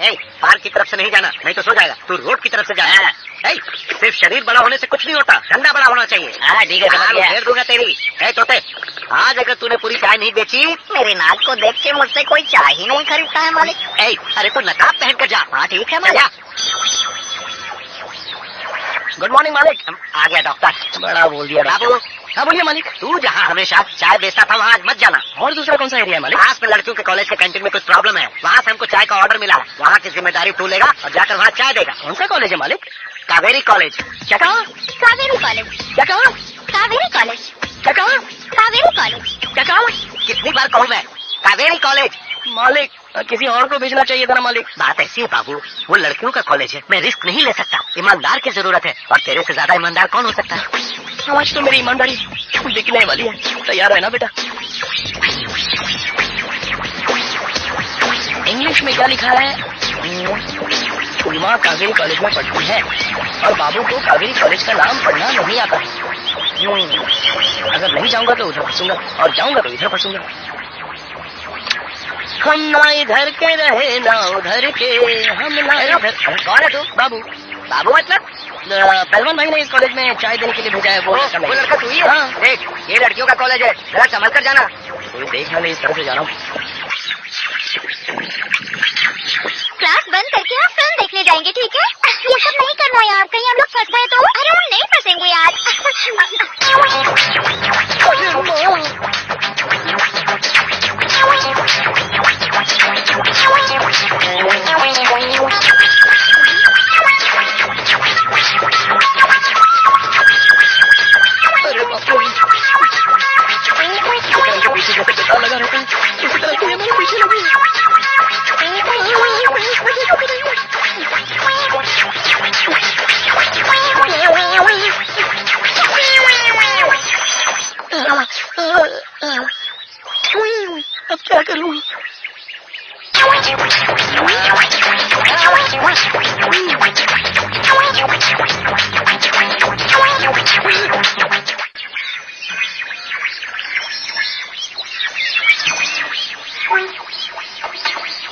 Park की तरफ़ से नहीं जाना नहीं तो सो जाएगा। तू रोड की तरफ़ से जाना ए, सिर्फ़ शरीर बड़ा होने से कुछ नहीं होता धंधा बड़ा होना चाहिए। हाँ है हाँ, घेर दूँगा तेरी। तोते आज अगर तूने पूरी चाय नहीं बेची मेरे नाक को देख के मुझसे कोई चाय ही नहीं खरीदता है मालिक। अरे तू नकाब पहन कर जा। हाँ ठीक है जा। गुड मॉर्निंग मालिक। आ गया डॉक्टर बड़ा बोल दिया बाबू हाँ बोलिए मालिक तू जहाँ हमेशा चाय बेचता था वहाँ आज मत जाना। और दूसरा कौन सा एरिया है मालिक? पास में लड़कियों के कॉलेज के कैंटीन में कुछ प्रॉब्लम है। वहाँ से हमको चाय का ऑर्डर मिला वहाँ की ज़िम्मेदारी तू लेगा और जाकर वहाँ चाय देगा। कौन सा कॉलेज है मालिक? कावेरी कॉलेज क्या कहा? कावेरी कॉलेज क्या कहा? कावेरी कॉलेज क्या कहा? कावेरी कॉलेज क्या कहा? कितनी बार कहूँ मैं? कावेरी कॉलेज मालिक किसी और को भेजना चाहिए था ना मालिक। बात ऐसी है बाबू। वो लड़कियों का कॉलेज है। मैं रिस्क नहीं ले सकता। ईमानदार की ज़रूरत है। और तेरे से ज़्यादा ईमानदार कौन हो सकता है? आज तो मेरी ईमानदारी दिखने वाली है। तैयार है ना बेटा? इंग्लिश में क्या लिखा है? कावेरी कॉलेज में पढ़ती है और बाबू को कावेरी कॉलेज का नाम पढ़ना नहीं आता। अगर नहीं जाऊँगा तो उधर फंसूँगा और जाऊँगा तो इधर फंसूँगा। हम ना इधर के रहे ना उधर के हम ना इधर कौन है तू बाबू। बाबू मतलब? पहलवान भाई ने इस कॉलेज में चाय देने के लिए भेजा है वो लड़का वो लड़का तू ही हाँ? देख ये लड़कियों का कॉलेज है जरा संभल कर जाना। देखना नहीं इस तरह से जा रहा हूँ। क्लास बंद करके आप फ़िल्म देखने जाएँगे ठीक है? ये सब नहीं करना यार कहीं हम लोग फंस गए तो? अरे हम नहीं फंसेंगे अरे क्या करूँ?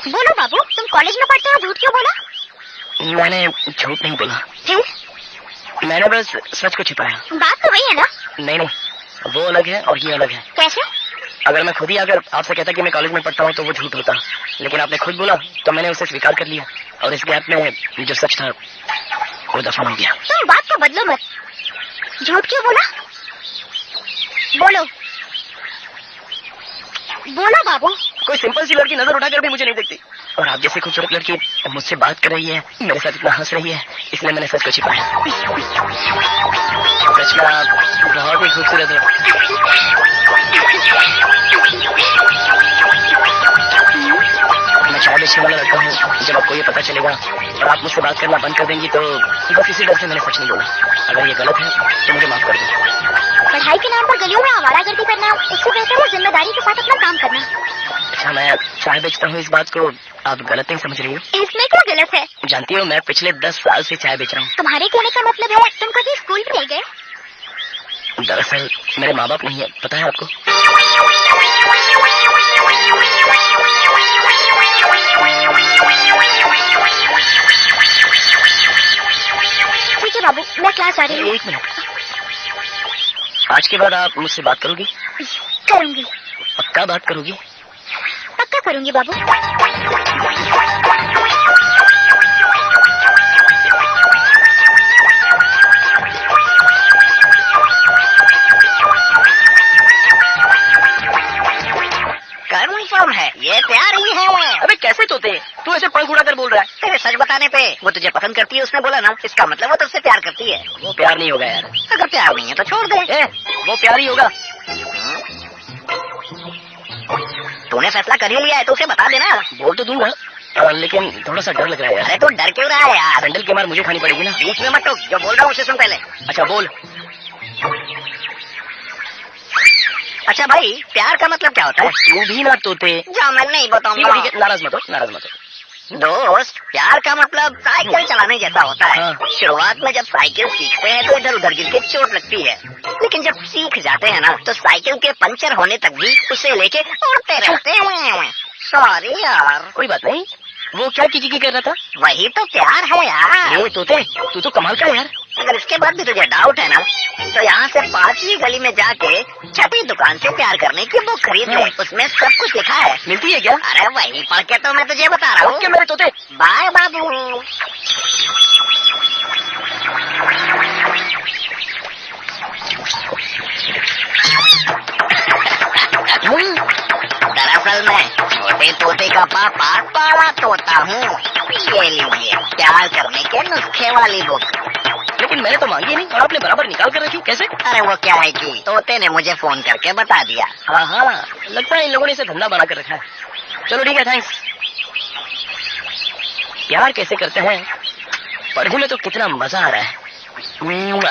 बोलो बाबू तुम कॉलेज में पढ़ते हो झूठ क्यों बोला? मैंने झूठ नहीं बोला। फिर मैंने बस सच को छिपाया। बात तो वही है ना। नहीं नहीं वो अलग है और ये अलग है। कैसे? अगर मैं खुद ही अगर आपसे कहता कि मैं कॉलेज में पढ़ता हूँ तो वो झूठ होता। लेकिन आपने खुद बोला तो मैंने उसे स्वीकार कर लिया। और इस गैप में जो सच था वो दफन हो गया तुम बात को बदलो मत। झूठ क्यों बोला? बोलो। बोलो बाबू। कोई सिंपल सी लड़की नज़र उठाकर भी मुझे नहीं देखती। और आप जैसी खूबसूरत लड़की मुझसे बात कर रही है मेरे साथ इतना हंस रही है इसलिए मैंने सच को छिपाया। आप बहुत ही खूबसूरत हो। आपको ये पता चलेगा और आप मुझसे बात करना बंद कर देंगी तो बस इसी डर से मैंने सच नहीं बोला। अगर ये गलत है तो मुझे माफ़ कर दो। पढ़ाई के नाम पर गलियों में आवारागर्दी करना इससे बेहतर है ज़िम्मेदारी के साथ अपना काम करना। अच्छा मैं चाय बेचता हूँ इस बात को। आप गलत नहीं समझ रही हो। इसमें क्या गलत है? जानती हो मैं पिछले दस साल से चाय बेच रहा हूँ। तुम्हारे कहने का मतलब है तुम कभी स्कूल भी नहीं गए? दरअसल मेरे माँ बाप नहीं है पता है आपको? है बाबू मैं क्लास आ रही हूँ। एक मिनट। आज के बाद आप मुझसे बात करोगी? करूँगी। पक्का बात करोगी? पक्का करूँगी बाबू। कंफर्म है? ये प्यार ही। है अबे कैसे तोते? तू ऐसे पंख उड़ाकर बोल रहा है। बताने पे। वो तुझे पसंद करती है उसने बोला ना इसका मतलब वो तुझसे प्यार करती है। वो प्यार नहीं होगा यार। अगर प्यार नहीं है तो छोड़ दे। ए, वो प्यार ही होगा। तूने फैसला कर ही लिया है तो उसे बता देना। बोल तो दूँगा अ, लेकिन थोड़ा सा डर लग रहा है अरे तू डर क्यों रहा है यार? सैंडल की मार मुझे खानी पड़ेगी ना। बीच में मत टोक जो बोल रहा हूँ उसे सुन पहले। अच्छा बोल। अच्छा भाई प्यार का मतलब क्या होता है? तू भी ना तोते। जो मैं नहीं बताऊँगा। नाराज़ मत हो नाराज़ मत हो। दोस्त प्यार का मतलब साइकिल चलाने जैसा होता है। हाँ। शुरुआत में जब साइकिल सीखते हैं तो इधर उधर गिर के चोट लगती है। लेकिन जब सीख जाते हैं ना तो साइकिल के पंचर होने तक भी उसे लेके उड़ते रहते हैं। सॉरी यार। कोई बात नहीं। वो क्या किसी की कर रहा था? वही तो प्यार है यार। तोते तू तो कमाल का यार। अगर इसके बाद भी तुझे डाउट है ना? तो यहाँ से पांचवी गली में जाके छठी दुकान से प्यार करने की बुक खरीद ले। उसमें सब कुछ लिखा है। मिलती है क्या? अरे वही पढ़ के तो मैं तुझे बता रहा हूँ। मेरे तोते। बाय बाबू। दरअसल मैं छोटे तोते का पापा पावा तोता हूँ। ये लीजिए प्यार करने के नुस्खे वाली बुक लेकिन मैंने तो मांगी नहीं और आपने बराबर निकाल कर रखी। कैसे? अरे वो क्या है कि तोते ने मुझे फ़ोन करके बता दिया। हाँ हाँ। लगता है इन लोगों ने इसे धंधा बना कर रखा है। चलो ठीक है थैंक्स प्यार कैसे करते हैं? पढ़ने में तो कितना मज़ा आ रहा है। मुआ।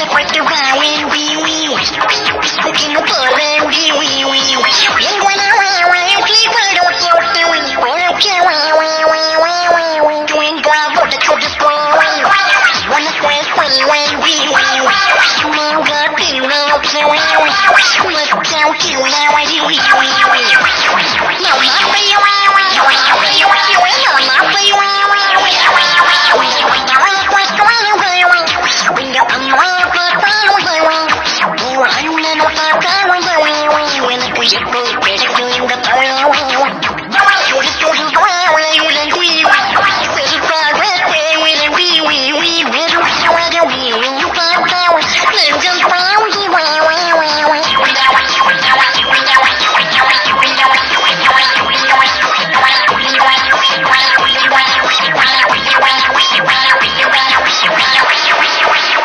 We're gonna the, the, the,